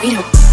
We don't.